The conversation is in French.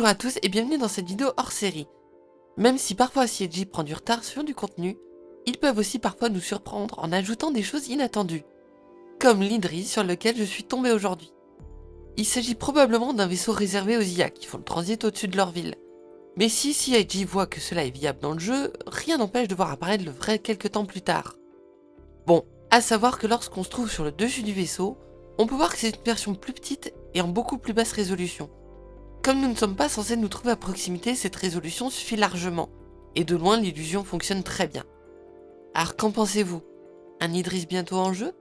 Bonjour à tous et bienvenue dans cette vidéo hors série. Même si parfois CIG prend du retard sur du contenu, ils peuvent aussi parfois nous surprendre en ajoutant des choses inattendues. Comme l'Idris sur lequel je suis tombé aujourd'hui. Il s'agit probablement d'un vaisseau réservé aux IA qui font le transit au-dessus de leur ville. Mais si CIG voit que cela est viable dans le jeu, rien n'empêche de voir apparaître le vrai quelques temps plus tard. Bon, à savoir que lorsqu'on se trouve sur le dessus du vaisseau, on peut voir que c'est une version plus petite et en beaucoup plus basse résolution. Comme nous ne sommes pas censés nous trouver à proximité, cette résolution suffit largement, et de loin l'illusion fonctionne très bien. Alors qu'en pensez-vous? Un Idris bientôt en jeu?